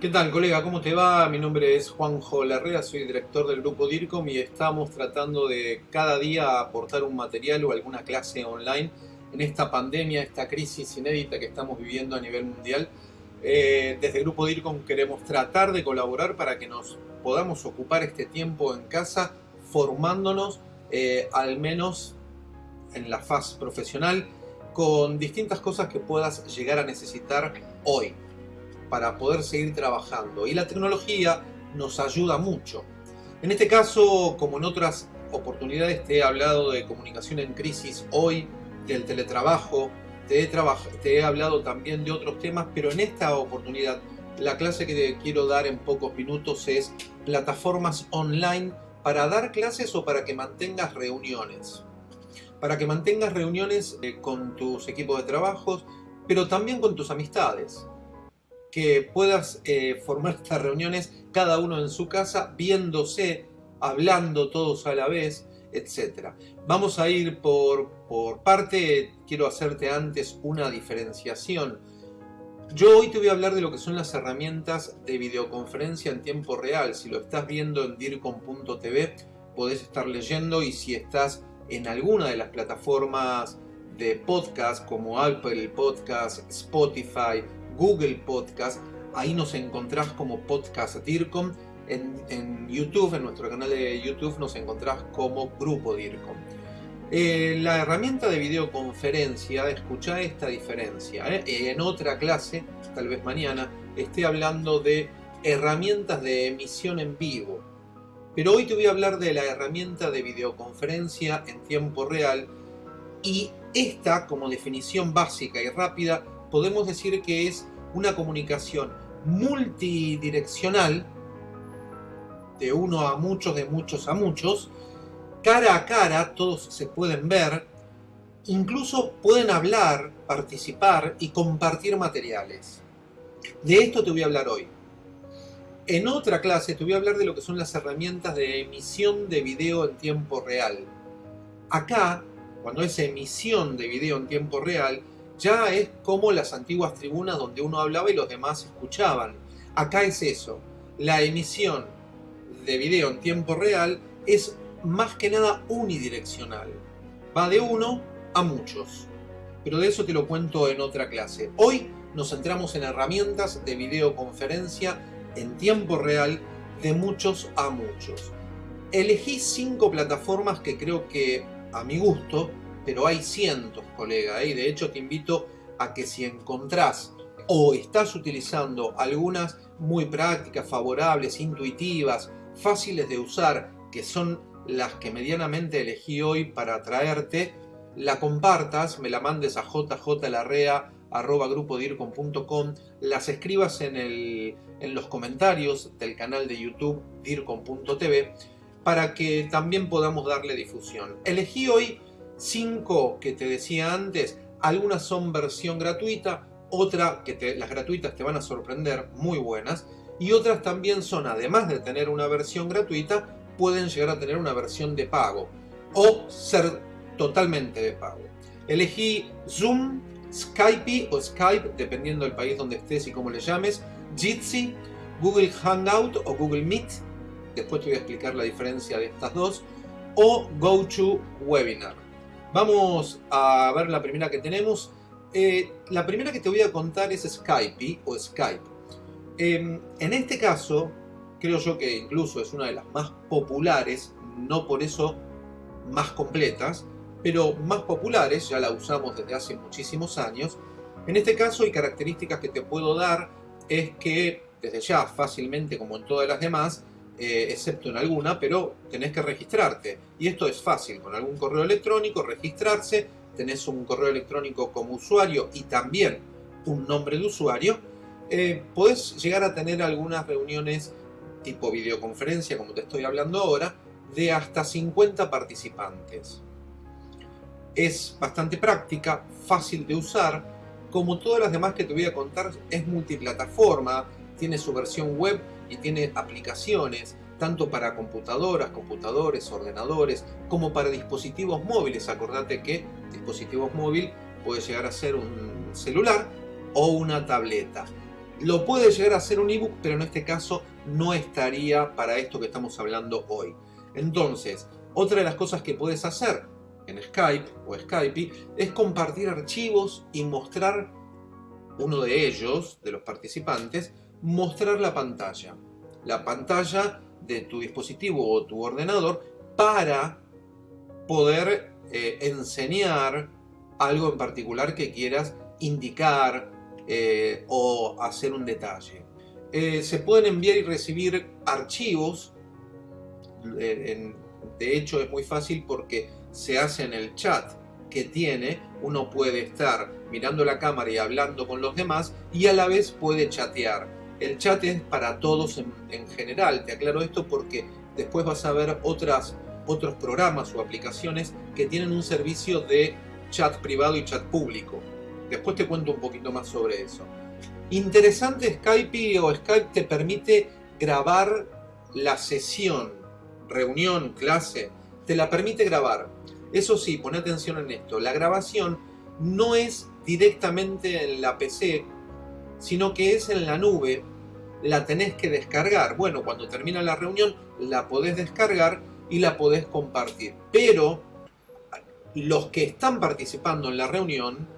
¿Qué tal, colega? ¿Cómo te va? Mi nombre es Juanjo Larrea, soy director del grupo DIRCOM y estamos tratando de cada día aportar un material o alguna clase online en esta pandemia, esta crisis inédita que estamos viviendo a nivel mundial. Eh, desde el grupo DIRCOM queremos tratar de colaborar para que nos podamos ocupar este tiempo en casa formándonos eh, al menos en la faz profesional con distintas cosas que puedas llegar a necesitar hoy para poder seguir trabajando. Y la tecnología nos ayuda mucho. En este caso, como en otras oportunidades, te he hablado de comunicación en crisis hoy, del teletrabajo, te he, te he hablado también de otros temas, pero en esta oportunidad la clase que te quiero dar en pocos minutos es plataformas online para dar clases o para que mantengas reuniones. Para que mantengas reuniones eh, con tus equipos de trabajos, pero también con tus amistades que puedas eh, formar estas reuniones cada uno en su casa, viéndose, hablando todos a la vez, etc. Vamos a ir por, por parte, quiero hacerte antes una diferenciación. Yo hoy te voy a hablar de lo que son las herramientas de videoconferencia en tiempo real. Si lo estás viendo en dircom.tv, podés estar leyendo y si estás en alguna de las plataformas de podcast como Apple Podcast, Spotify, Google Podcast, ahí nos encontrás como Podcast DIRCOM, en, YouTube, en nuestro canal de YouTube nos encontrás como Grupo DIRCOM. Eh, la herramienta de videoconferencia, escucha esta diferencia. ¿eh? En otra clase, tal vez mañana, esté hablando de herramientas de emisión en vivo. Pero hoy te voy a hablar de la herramienta de videoconferencia en tiempo real y esta, como definición básica y rápida, podemos decir que es una comunicación multidireccional, de uno a muchos, de muchos a muchos, cara a cara, todos se pueden ver, incluso pueden hablar, participar y compartir materiales. De esto te voy a hablar hoy. En otra clase te voy a hablar de lo que son las herramientas de emisión de video en tiempo real. Acá, cuando es emisión de video en tiempo real, ya es como las antiguas tribunas donde uno hablaba y los demás escuchaban. Acá es eso. La emisión de video en tiempo real es más que nada unidireccional. Va de uno a muchos. Pero de eso te lo cuento en otra clase. Hoy nos centramos en herramientas de videoconferencia en tiempo real de muchos a muchos. Elegí cinco plataformas que creo que, a mi gusto, pero hay cientos, colega, ¿eh? y de hecho te invito a que si encontrás o estás utilizando algunas muy prácticas, favorables, intuitivas, fáciles de usar, que son las que medianamente elegí hoy para traerte, la compartas, me la mandes a jjlarrea.grupodircom.com, las escribas en, en los comentarios del canal de YouTube dircom.tv para que también podamos darle difusión. Elegí hoy 5 que te decía antes, algunas son versión gratuita, otra que las gratuitas te van a sorprender, muy buenas, y otras también son, además de tener una versión gratuita, pueden llegar a tener una versión de pago o ser totalmente de pago. Elegí Zoom, Skype o Skype, dependiendo del país donde estés y cómo le llames, Jitsi, Google Hangout o Google Meet, después te voy a explicar la diferencia de estas dos, o GoToWebinar. Vamos a ver la primera que tenemos. Eh, la primera que te voy a contar es Skype o Skype. Em, en este caso, creo yo que incluso es una de las más populares, no por eso más completas, pero más populares, ya la usamos desde hace muchísimos años. En este caso, hay características que te puedo dar, es que desde ya fácilmente, como en todas las demás, eh, excepto en alguna, pero tenés que registrarte. Y esto es fácil, con algún correo electrónico, registrarse, tenés un correo electrónico como usuario y también un nombre de usuario, eh, podés llegar a tener algunas reuniones tipo videoconferencia, como te estoy hablando ahora, de hasta 50 participantes. Es bastante práctica, fácil de usar, como todas las demás que te voy a contar, es multiplataforma, tiene su versión web y tiene aplicaciones tanto para computadoras, computadores, ordenadores, como para dispositivos móviles. Acordate que dispositivos móvil puede llegar a ser un celular o una tableta. Lo puede llegar a ser un ebook, pero en este caso no estaría para esto que estamos hablando hoy. Entonces, otra de las cosas que puedes hacer en Skype o Skype es compartir archivos y mostrar uno de ellos, de los participantes, mostrar la pantalla. La pantalla de tu dispositivo o tu ordenador para poder eh, enseñar algo en particular que quieras indicar eh, o hacer un detalle. Eh, se pueden enviar y recibir archivos, de hecho es muy fácil porque se hace en el chat que tiene, uno puede estar mirando la cámara y hablando con los demás y a la vez puede chatear. El chat es para todos en, en general, te aclaro esto porque después vas a ver otros programas o aplicaciones que tienen un servicio de chat privado y chat público. Después te cuento un poquito más sobre eso. Interesante Skype o Skype te permite grabar la sesión, reunión, clase, te la permite grabar. Eso sí, pon atención en esto, la grabación no es directamente en la PC, sino que es en la nube, la tenés que descargar. Bueno, cuando termina la reunión la podés descargar y la podés compartir. Pero los que están participando en la reunión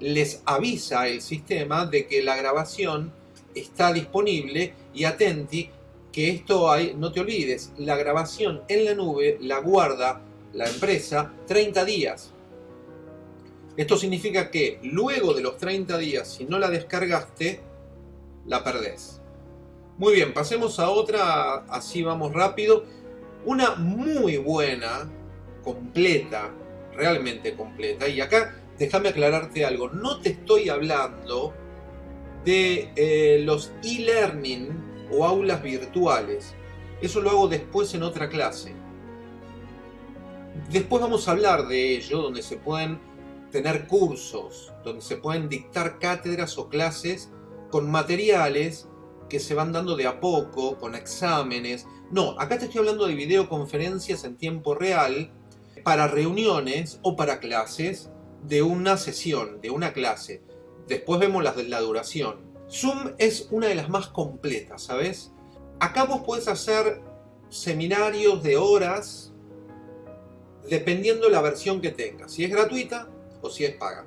les avisa el sistema de que la grabación está disponible y atenti que esto hay, no te olvides, la grabación en la nube la guarda la empresa 30 días. Esto significa que luego de los 30 días, si no la descargaste, la perdés. Muy bien, pasemos a otra, así vamos rápido. Una muy buena, completa, realmente completa. Y acá déjame aclararte algo, no te estoy hablando de eh, los e-learning o aulas virtuales. Eso lo hago después en otra clase. Después vamos a hablar de ello, donde se pueden tener cursos, donde se pueden dictar cátedras o clases con materiales que se van dando de a poco, con exámenes. No, acá te estoy hablando de videoconferencias en tiempo real para reuniones o para clases de una sesión, de una clase. Después vemos las de la duración. Zoom es una de las más completas, ¿sabes? Acá vos podés hacer seminarios de horas dependiendo la versión que tengas, si es gratuita o si es paga.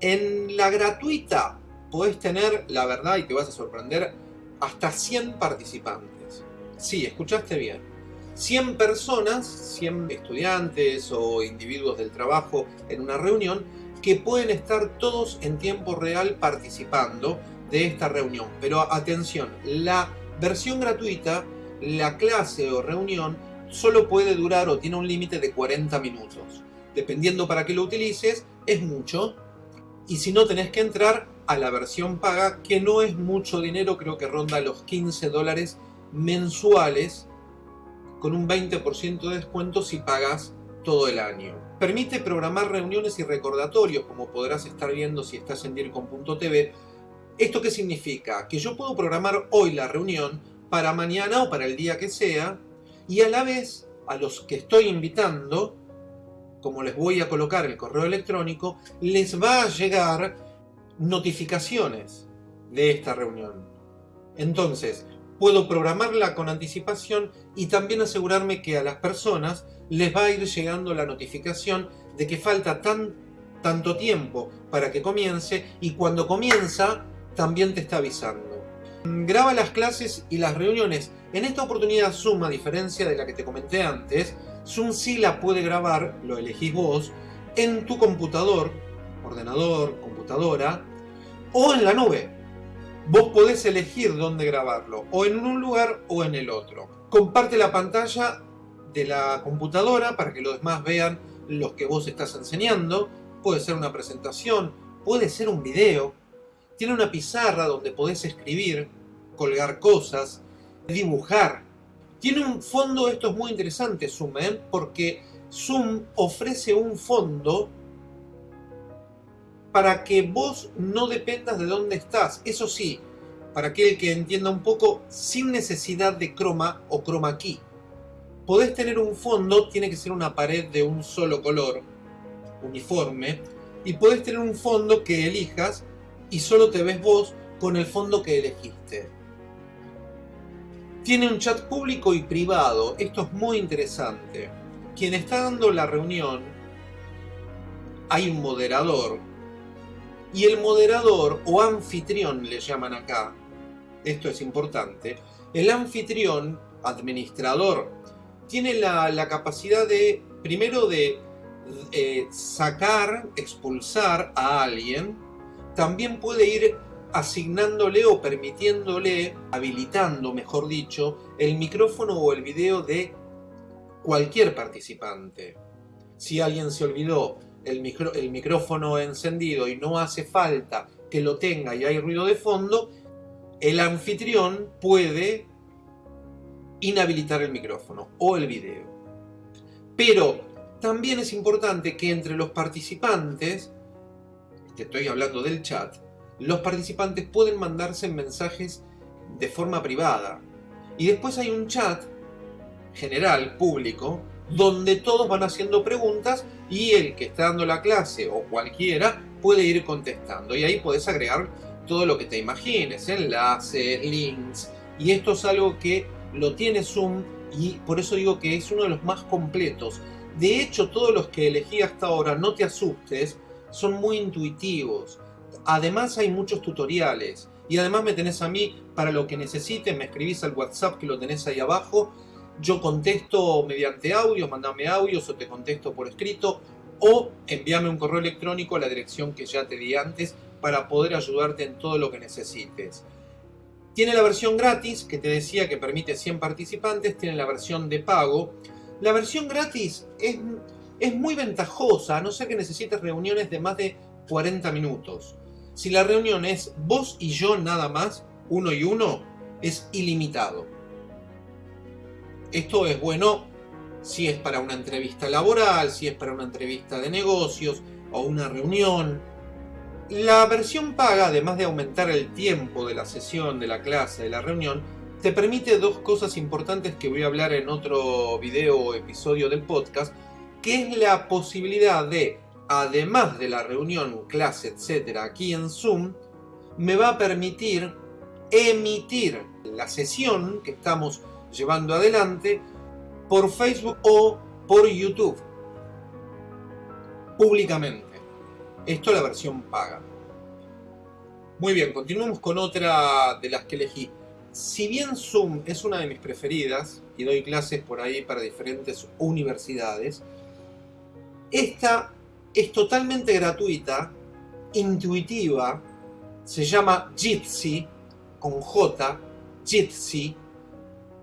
En la gratuita podés tener, la verdad, y te vas a sorprender, hasta 100 participantes. Sí, escuchaste bien. 100 personas, 100 estudiantes o individuos del trabajo en una reunión que pueden estar todos en tiempo real participando de esta reunión. Pero atención, la versión gratuita, la clase o reunión solo puede durar o tiene un límite de 40 minutos. Dependiendo para qué lo utilices, es mucho. Y si no, tenés que entrar a la versión paga, que no es mucho dinero, creo que ronda los 15 dólares mensuales con un 20% de descuento si pagas todo el año. Permite programar reuniones y recordatorios, como podrás estar viendo si estás en DIRCOM.tv. ¿Esto qué significa? Que yo puedo programar hoy la reunión para mañana o para el día que sea, y a la vez a los que estoy invitando, como les voy a colocar el correo electrónico, les va a llegar notificaciones de esta reunión. Entonces, puedo programarla con anticipación y también asegurarme que a las personas les va a ir llegando la notificación de que falta tan, tanto tiempo para que comience y cuando comienza también te está avisando. Graba las clases y las reuniones. En esta oportunidad Zoom, a diferencia de la que te comenté antes, Zoom sí la puede grabar, lo elegís vos, en tu computador, ordenador, computadora, o en la nube vos podés elegir dónde grabarlo, o en un lugar o en el otro. Comparte la pantalla de la computadora para que los demás vean lo que vos estás enseñando. Puede ser una presentación, puede ser un video. Tiene una pizarra donde podés escribir, colgar cosas, dibujar. Tiene un fondo, esto es muy interesante Zoom, ¿eh? porque Zoom ofrece un fondo para que vos no dependas de dónde estás. Eso sí, para aquel que entienda un poco, sin necesidad de croma o chroma key. Podés tener un fondo, tiene que ser una pared de un solo color, uniforme, y podés tener un fondo que elijas y solo te ves vos con el fondo que elegiste. Tiene un chat público y privado. Esto es muy interesante. Quien está dando la reunión, hay un moderador. Y el moderador o anfitrión le llaman acá. Esto es importante. El anfitrión, administrador, tiene la, capacidad de, primero de eh, sacar, expulsar a alguien. También puede ir asignándole o permitiéndole, habilitando, mejor dicho, el micrófono o el video de cualquier participante. Si alguien se olvidó el, micrófono encendido y no hace falta que lo tenga y hay ruido de fondo, el anfitrión puede inhabilitar el micrófono o el video. Pero también es importante que entre los participantes, te estoy hablando del chat, los participantes pueden mandarse mensajes de forma privada. Y después hay un chat general, público, donde todos van haciendo preguntas y el que está dando la clase o cualquiera puede ir contestando. Y ahí puedes agregar todo lo que te imagines, enlaces, links. Y esto es algo que lo tiene Zoom y por eso digo que es uno de los más completos. De hecho, todos los que elegí hasta ahora, no te asustes, son muy intuitivos. Además hay muchos tutoriales. Y además me tenés a mí para lo que necesites, me escribís al WhatsApp que lo tenés ahí abajo. Yo contesto mediante audio, mandame audios o te contesto por escrito. O envíame un correo electrónico a la dirección que ya te di antes para poder ayudarte en todo lo que necesites. Tiene la versión gratis, que te decía que permite 100 participantes, tiene la versión de pago. La versión gratis es, es muy ventajosa, a no ser que necesites reuniones de más de 40 minutos. Si la reunión es vos y yo nada más, uno y uno, es ilimitado. Esto es bueno si es para una entrevista laboral, si es para una entrevista de negocios o una reunión. La versión paga, además de aumentar el tiempo de la sesión, de la clase, de la reunión, te permite dos cosas importantes que voy a hablar en otro video o episodio del podcast, que es la posibilidad de además de la reunión, clase, etcétera, aquí en Zoom, me va a permitir emitir la sesión que estamos llevando adelante por Facebook o por YouTube públicamente. Esto es la versión paga. Muy bien, continuamos con otra de las que elegí. Si bien Zoom es una de mis preferidas y doy clases por ahí para diferentes universidades, esta es totalmente gratuita, intuitiva, se llama Jitsi, con J, Jitsi,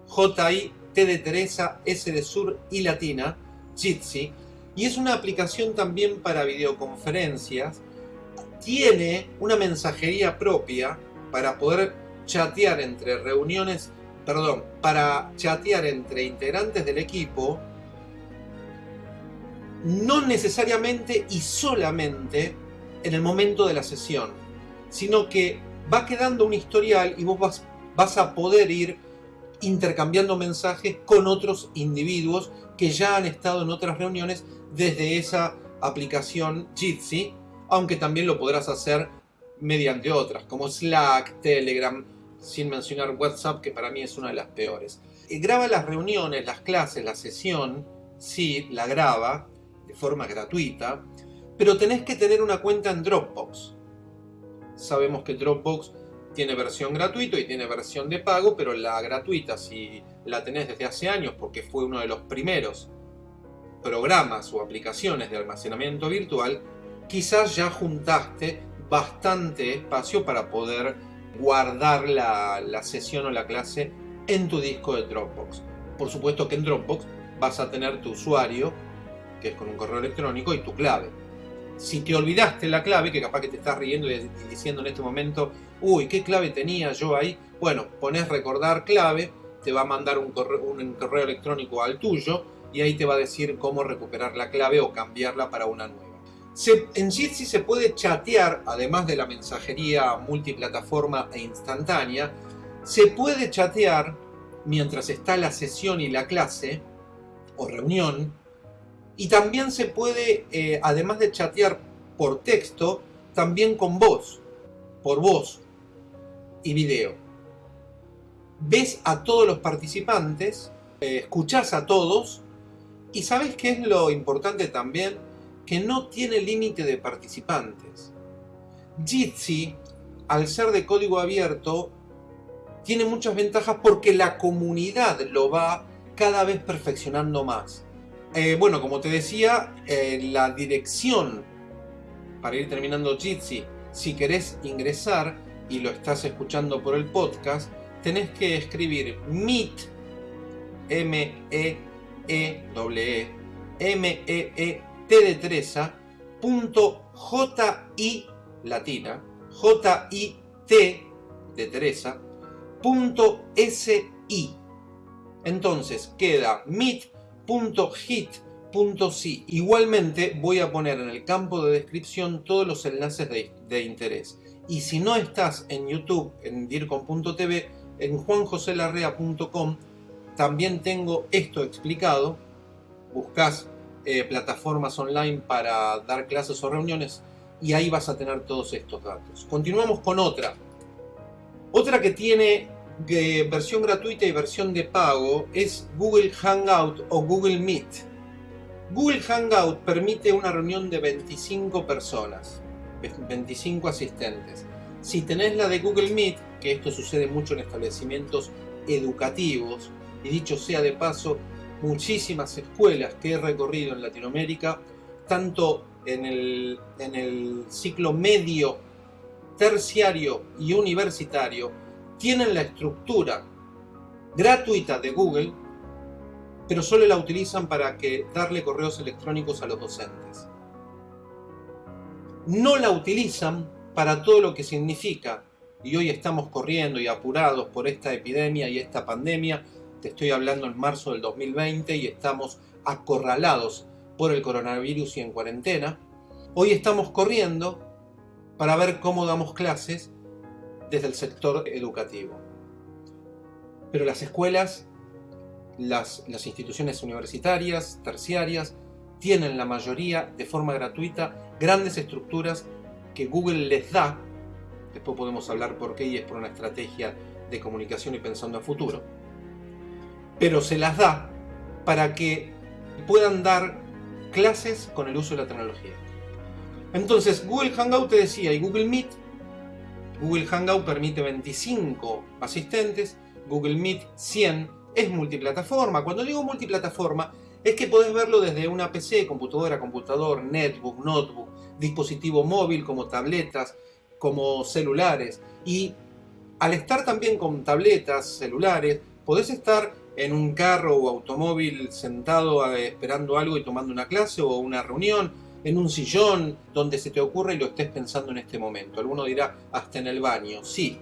J-I, T de Teresa, S de Sur y Latina, Jitsi, y es una aplicación también para videoconferencias, tiene una mensajería propia para poder chatear entre reuniones, perdón, para chatear entre integrantes del equipo no necesariamente y solamente en el momento de la sesión, sino que va quedando un historial y vos vas, vas a poder ir intercambiando mensajes con otros individuos que ya han estado en otras reuniones desde esa aplicación Jitsi, aunque también lo podrás hacer mediante otras, como Slack, Telegram, sin mencionar WhatsApp, que para mí es una de las peores. Eh, graba las reuniones, las clases, la sesión, sí, la graba, forma gratuita, pero tenés que tener una cuenta en Dropbox. Sabemos que Dropbox tiene versión gratuita y tiene versión de pago, pero la gratuita, si la tenés desde hace años, porque fue uno de los primeros programas o aplicaciones de almacenamiento virtual, quizás ya juntaste bastante espacio para poder guardar la, la sesión o la clase en tu disco de Dropbox. Por supuesto que en Dropbox vas a tener tu usuario que es con un correo electrónico, y tu clave. Si te olvidaste la clave, que capaz que te estás riendo y diciendo en este momento, uy, ¿qué clave tenía yo ahí? Bueno, pones recordar clave, te va a mandar un correo, un correo electrónico al tuyo y ahí te va a decir cómo recuperar la clave o cambiarla para una nueva. en Jitsi se puede chatear, además de la mensajería multiplataforma e instantánea, se puede chatear mientras está la sesión y la clase o reunión y también se puede, eh, además de chatear por texto, también con voz, por voz. y video. Ves a todos los participantes, eh, escuchás a todos y ¿sabes qué es lo importante también? Que no tiene límite de participantes. Jitsi, al ser de código abierto, tiene muchas ventajas porque la comunidad lo va cada vez perfeccionando más. Eh, bueno, como te decía, eh, la dirección para ir terminando Jitsi, si querés ingresar y lo estás escuchando por el podcast, tenés que escribir meet, m e e w e m e e t de Teresa, punto j i latina, j i t de Teresa, punto s i. Entonces queda meet.hit .si. Igualmente voy a poner en el campo de descripción todos los enlaces de, interés. Y si no estás en YouTube, en dircom.tv, en juanjoselarrea.com también tengo esto explicado. Buscas eh, plataformas online para dar clases o reuniones y ahí vas a tener todos estos datos. Continuamos con otra. Otra que tiene eh, versión gratuita y versión de pago es Google Hangout o Google Meet. Google Hangout permite una reunión de 25 personas, 25 asistentes. Si tenés la de Google Meet, que esto sucede mucho en establecimientos educativos, y dicho sea de paso, muchísimas escuelas que he recorrido en Latinoamérica, tanto en el, en el ciclo medio, terciario y universitario, tienen la estructura gratuita de Google pero solo la utilizan para que darle correos electrónicos a los docentes. No la utilizan para todo lo que significa, y hoy estamos corriendo y apurados por esta epidemia y esta pandemia, te estoy hablando en marzo del 2020 y estamos acorralados por el coronavirus y en cuarentena, hoy estamos corriendo para ver cómo damos clases desde el sector educativo. Pero las escuelas las, instituciones universitarias, terciarias, tienen la mayoría de forma gratuita grandes estructuras que Google les da, después podemos hablar por qué y es por una estrategia de comunicación y pensando a futuro, pero se las da para que puedan dar clases con el uso de la tecnología. Entonces Google Hangout te decía y Google Meet, Google Hangout permite 25 asistentes, Google Meet 100, es multiplataforma. Cuando digo multiplataforma, es que podés verlo desde una PC, computadora, computador, netbook, notebook, dispositivo móvil como tabletas, como celulares. Y al estar también con tabletas, celulares, podés estar en un carro o automóvil sentado eh, esperando algo y tomando una clase o una reunión, en un sillón, donde se te ocurra y lo estés pensando en este momento. Alguno dirá, hasta en el baño. Sí,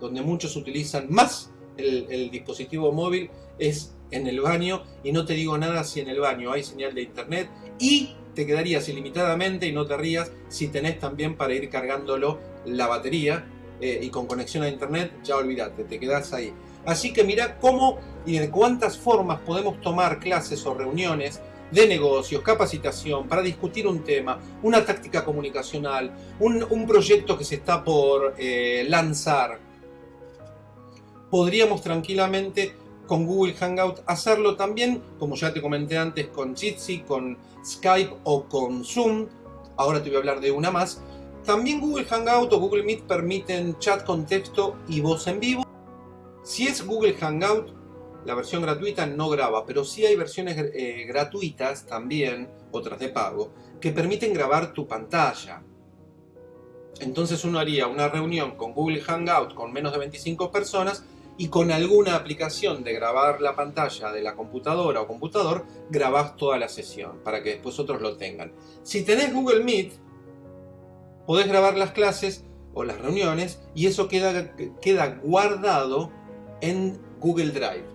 donde muchos utilizan más el, dispositivo móvil es en el baño y no te digo nada si en el baño hay señal de internet y te quedarías ilimitadamente y no te rías si tenés también para ir cargándolo la batería eh, y con conexión a internet ya olvídate, te quedás ahí. Así que mira cómo y de cuántas formas podemos tomar clases o reuniones de negocios, capacitación, para discutir un tema, una táctica comunicacional, un, proyecto que se está por eh, lanzar, podríamos tranquilamente con Google Hangout hacerlo también, como ya te comenté antes, con Jitsi, con Skype o con Zoom. Ahora te voy a hablar de una más. También Google Hangout o Google Meet permiten chat con texto y voz en vivo. Si es Google Hangout, la versión gratuita no graba, pero sí hay versiones eh, gratuitas también, otras de pago, que permiten grabar tu pantalla. Entonces uno haría una reunión con Google Hangout con menos de 25 personas y con alguna aplicación de grabar la pantalla de la computadora o computador, grabás toda la sesión para que después otros lo tengan. Si tenés Google Meet, podés grabar las clases o las reuniones y eso queda, queda guardado en Google Drive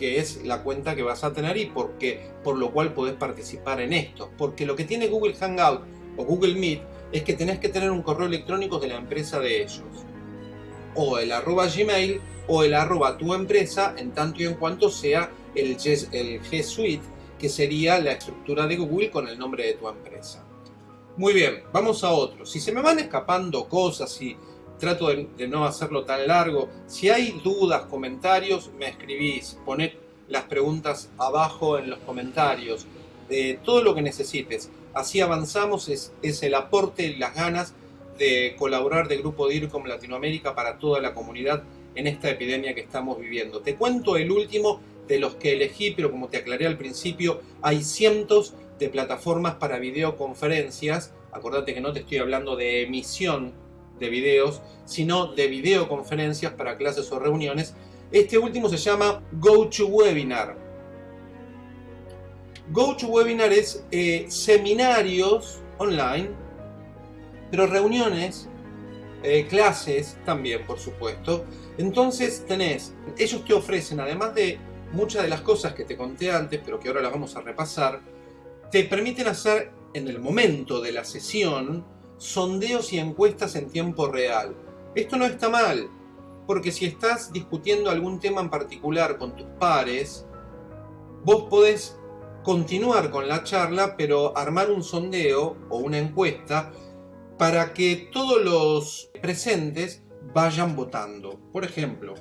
que es la cuenta que vas a tener y porque, por lo cual podés participar en esto. Porque lo que tiene Google Hangout o Google Meet es que tenés que tener un correo electrónico de la empresa de ellos o el arroba gmail o el arroba tu empresa en tanto y en cuanto sea el, el G Suite que sería la estructura de Google con el nombre de tu empresa. Muy bien, vamos a otro. Si se me van escapando cosas y trato de, no hacerlo tan largo. Si hay dudas, comentarios, me escribís, poned las preguntas abajo en los comentarios, de todo lo que necesites. Así avanzamos, es, es el aporte y las ganas de colaborar de Grupo DIRCOM Latinoamérica para toda la comunidad en esta epidemia que estamos viviendo. Te cuento el último de los que elegí, pero como te aclaré al principio, hay cientos de plataformas para videoconferencias. Acordate que no te estoy hablando de emisión de videos, sino de videoconferencias para clases o reuniones. Este último se llama GoToWebinar. GoToWebinar es eh, seminarios online, pero reuniones, eh, clases también, por supuesto. Entonces tenés, ellos te ofrecen, además de muchas de las cosas que te conté antes, pero que ahora las vamos a repasar, te permiten hacer en el momento de la sesión sondeos y encuestas en tiempo real. Esto no está mal, porque si estás discutiendo algún tema en particular con tus pares, vos podés continuar con la charla, pero armar un sondeo o una encuesta para que todos los presentes vayan votando. Por ejemplo,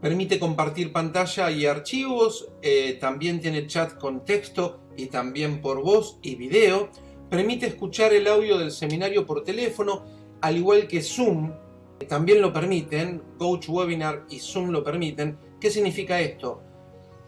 permite compartir pantalla y archivos, eh, también tiene chat con texto y también por voz y video, permite escuchar el audio del seminario por teléfono, al igual que Zoom, también lo permiten, GoToWebinar y Zoom lo permiten. ¿Qué significa esto?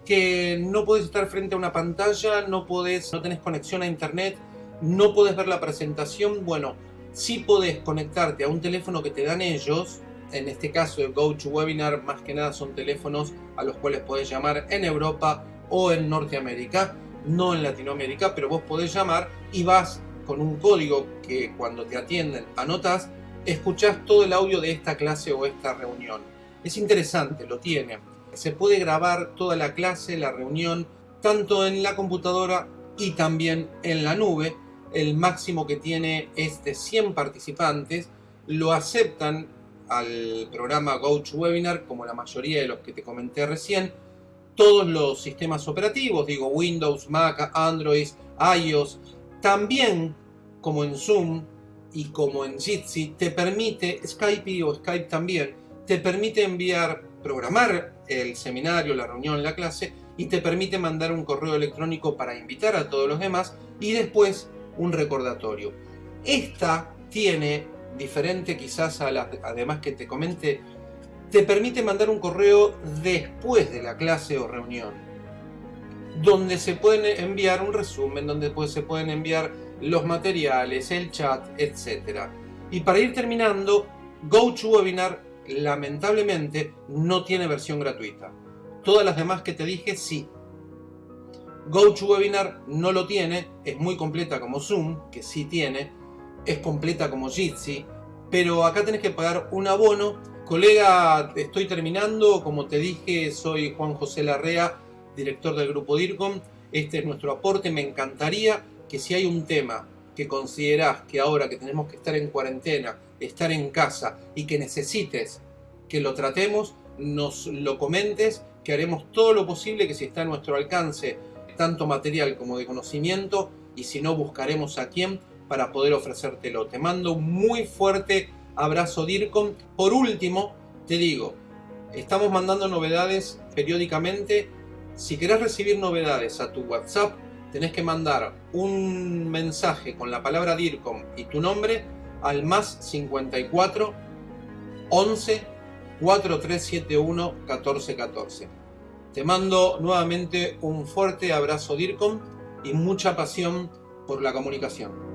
Que no puedes estar frente a una pantalla, no, podés, no tenés conexión a internet, no podés ver la presentación, bueno, sí podés conectarte a un teléfono que te dan ellos, en este caso el GoToWebinar más que nada son teléfonos a los cuales podés llamar en Europa o en Norteamérica, no en Latinoamérica, pero vos podés llamar y vas con un código que cuando te atienden anotas, escuchás todo el audio de esta clase o esta reunión. Es interesante, lo tiene. Se puede grabar toda la clase, la reunión, tanto en la computadora y también en la nube. El máximo que tiene es de 100 participantes. Lo aceptan al programa GoToWebinar, como la mayoría de los que te comenté recién, todos los sistemas operativos, digo Windows, Mac, Android, iOS, también como en Zoom y como en Jitsi, te permite, Skype o Skype también, te permite enviar, programar el seminario, la reunión, la clase y te permite mandar un correo electrónico para invitar a todos los demás y después un recordatorio. Esta tiene, diferente quizás a las además que te comenté, te permite mandar un correo después de la clase o reunión, donde se pueden enviar un resumen, donde se pueden enviar los materiales, el chat, etc. Y para ir terminando, GoToWebinar lamentablemente no tiene versión gratuita. Todas las demás que te dije sí. GoToWebinar no lo tiene, es muy completa como Zoom, que sí tiene, es completa como Jitsi, pero acá tenés que pagar un abono Colega, estoy terminando. Como te dije, soy Juan José Larrea, director del Grupo DIRCOM. Este es nuestro aporte. Me encantaría que si hay un tema que considerás que ahora que tenemos que estar en cuarentena, estar en casa y que necesites que lo tratemos, nos lo comentes, que haremos todo lo posible que si está a nuestro alcance, tanto material como de conocimiento, y si no, buscaremos a quién para poder ofrecértelo. Te mando muy fuerte abrazo DIRCOM. Por último, te digo, estamos mandando novedades periódicamente. Si querés recibir novedades a tu WhatsApp, tenés que mandar un mensaje con la palabra DIRCOM y tu nombre al más 54 11 4371 1414. Te mando nuevamente un fuerte abrazo DIRCOM y mucha pasión por la comunicación.